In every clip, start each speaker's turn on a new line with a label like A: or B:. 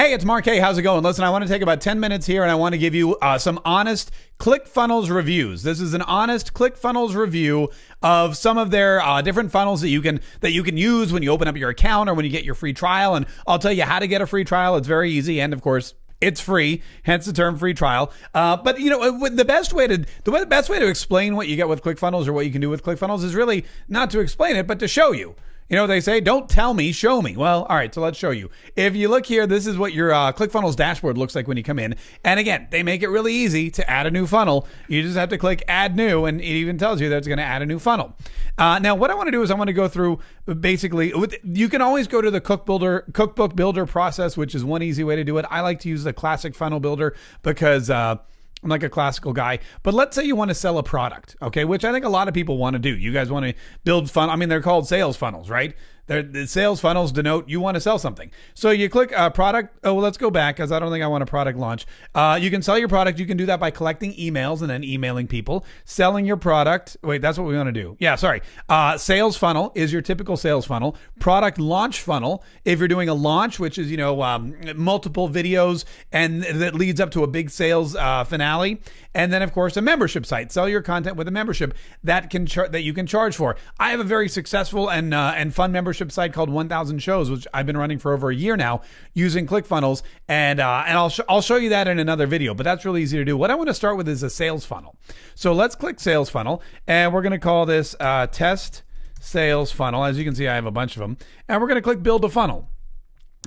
A: Hey, it's Mark K. How's it going? Listen, I want to take about 10 minutes here and I want to give you uh, some honest ClickFunnels reviews. This is an honest ClickFunnels review of some of their uh, different funnels that you can that you can use when you open up your account or when you get your free trial. And I'll tell you how to get a free trial. It's very easy, and of course, it's free, hence the term free trial. Uh, but you know, the best way to the, way, the best way to explain what you get with ClickFunnels or what you can do with ClickFunnels is really not to explain it, but to show you. You know what they say? Don't tell me, show me. Well, all right, so let's show you. If you look here, this is what your uh, ClickFunnels dashboard looks like when you come in. And again, they make it really easy to add a new funnel. You just have to click Add New, and it even tells you that it's going to add a new funnel. Uh, now, what I want to do is I want to go through basically. You can always go to the Cook Builder Cookbook Builder process, which is one easy way to do it. I like to use the Classic Funnel Builder because. Uh, I'm like a classical guy. But let's say you want to sell a product, okay, which I think a lot of people want to do. You guys want to build fun. I mean, they're called sales funnels, right? The sales funnels denote you want to sell something. So you click uh, product. Oh, well, let's go back because I don't think I want a product launch. Uh, you can sell your product. You can do that by collecting emails and then emailing people. Selling your product. Wait, that's what we want to do. Yeah, sorry. Uh, sales funnel is your typical sales funnel. Product launch funnel. If you're doing a launch, which is you know um, multiple videos and that leads up to a big sales uh, finale, and then of course a membership site. Sell your content with a membership that can char- that you can charge for. I have a very successful and uh, and fun membership membership site called 1000 Shows, which I've been running for over a year now using ClickFunnels. And, uh, and I'll, sh- I'll show you that in another video, but that's really easy to do. What I want to start with is a sales funnel. So let's click sales funnel and we're going to call this uh, test sales funnel. As you can see, I have a bunch of them. And we're going to click build a funnel.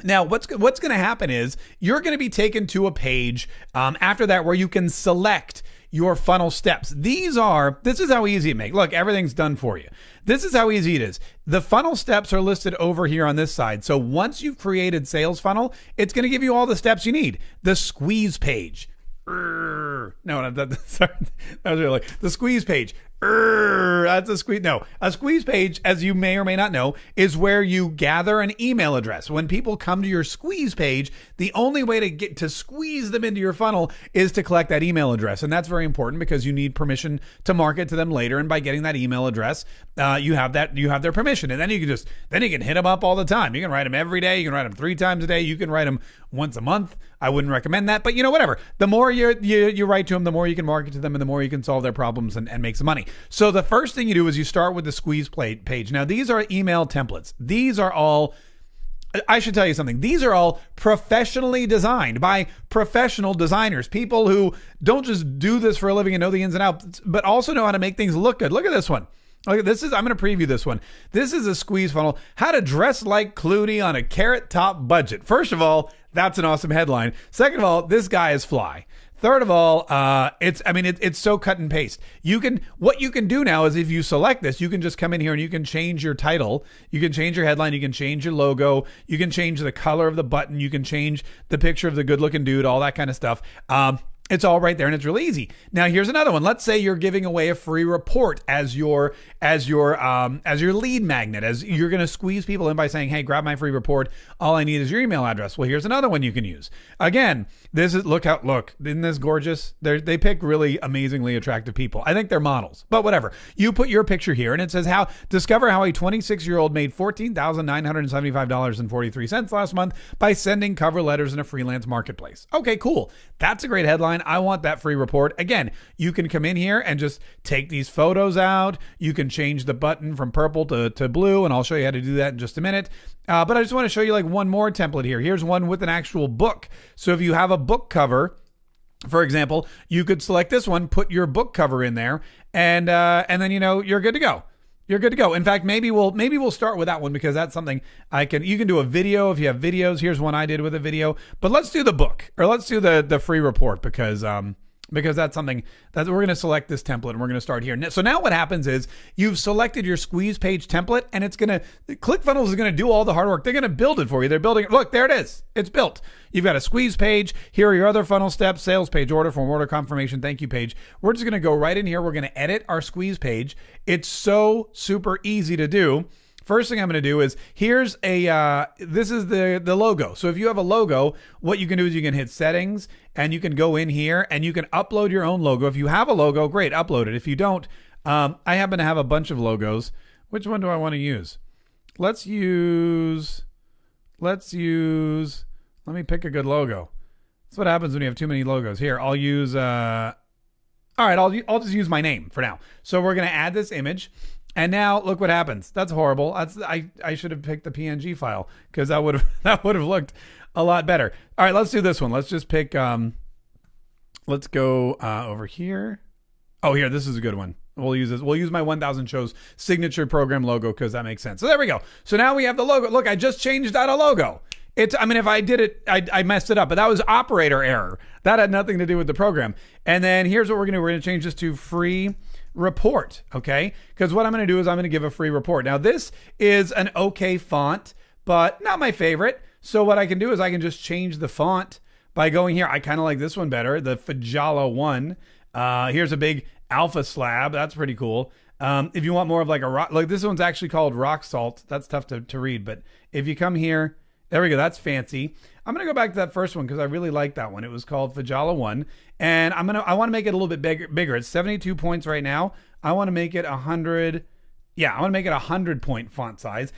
A: Now, what's what's going to happen is you're going to be taken to a page um, after that where you can select your funnel steps. These are, this is how easy it makes. Look, everything's done for you. This is how easy it is. The funnel steps are listed over here on this side. So once you've created sales funnel, it's going to give you all the steps you need. The squeeze page. No, no, sorry, that was really the squeeze page that's a squeeze. No, a squeeze page, as you may or may not know, is where you gather an email address. When people come to your squeeze page, the only way to get to squeeze them into your funnel is to collect that email address, and that's very important because you need permission to market to them later. And by getting that email address, uh, you have that you have their permission, and then you can just then you can hit them up all the time. You can write them every day. You can write them three times a day. You can write them once a month. I wouldn't recommend that, but you know whatever. The more you you, you write to them, the more you can market to them, and the more you can solve their problems and, and make some money. So the first thing you do is you start with the squeeze plate page. Now these are email templates. These are all I should tell you something. These are all professionally designed by professional designers, people who don't just do this for a living and know the ins and outs, but also know how to make things look good. Look at this one. Look, this is I'm going to preview this one. This is a squeeze funnel. How to dress like Clooney on a carrot top budget. First of all, that's an awesome headline. Second of all, this guy is fly. Third of all, uh, it's I mean it, it's so cut and paste. You can what you can do now is if you select this, you can just come in here and you can change your title, you can change your headline, you can change your logo, you can change the color of the button, you can change the picture of the good looking dude, all that kind of stuff. Um, it's all right there and it's really easy. Now here's another one. Let's say you're giving away a free report as your as your um, as your lead magnet. As you're going to squeeze people in by saying, "Hey, grab my free report. All I need is your email address." Well, here's another one you can use. Again, this is look out look. Isn't this gorgeous? They they pick really amazingly attractive people. I think they're models. But whatever. You put your picture here and it says how discover how a 26-year-old made $14,975.43 last month by sending cover letters in a freelance marketplace. Okay, cool. That's a great headline I want that free report. Again, you can come in here and just take these photos out. You can change the button from purple to, to blue, and I'll show you how to do that in just a minute. Uh, but I just want to show you like one more template here. Here's one with an actual book. So if you have a book cover, for example, you could select this one, put your book cover in there, and uh, and then you know you're good to go you're good to go. In fact, maybe we'll maybe we'll start with that one because that's something I can. You can do a video if you have videos. Here's one I did with a video. But let's do the book or let's do the the free report because um because that's something that we're going to select this template and we're going to start here. So now what happens is you've selected your squeeze page template and it's going to ClickFunnels is going to do all the hard work. They're going to build it for you. They're building it. Look, there it is. It's built. You've got a squeeze page. Here are your other funnel steps, sales page, order form, order confirmation, thank you page. We're just going to go right in here. We're going to edit our squeeze page. It's so super easy to do. First thing I'm going to do is here's a uh, this is the the logo. So if you have a logo, what you can do is you can hit settings and you can go in here and you can upload your own logo. If you have a logo, great, upload it. If you don't, um, I happen to have a bunch of logos. Which one do I want to use? Let's use let's use Let me pick a good logo. That's what happens when you have too many logos. Here, I'll use. Uh, all right, I'll I'll just use my name for now. So we're gonna add this image, and now look what happens. That's horrible. That's I I should have picked the PNG file because that would have that would have looked a lot better. All right, let's do this one. Let's just pick. Um, let's go uh, over here. Oh, here, this is a good one. We'll use this. We'll use my 1000 shows signature program logo because that makes sense. So there we go. So now we have the logo. Look, I just changed out a logo. It's, I mean, if I did it, I, I messed it up, but that was operator error. That had nothing to do with the program. And then here's what we're going to do. We're going to change this to free report. Okay. Because what I'm going to do is I'm going to give a free report. Now, this is an okay font, but not my favorite. So what I can do is I can just change the font by going here. I kind of like this one better, the Fjalla one. Uh, here's a big Alfa Slab. That's pretty cool. Um, if you want more of like a rock, like this one's actually called rock salt. That's tough to, to read, but if you come here, there we go. That's fancy. I'm gonna go back to that first one because I really like that one. It was called Fjalla One, and I'm gonna I want to make it a little bit bigger. Bigger. It's 72 points right now. I want to make it 100. Yeah, I want to make it a 100 point font size,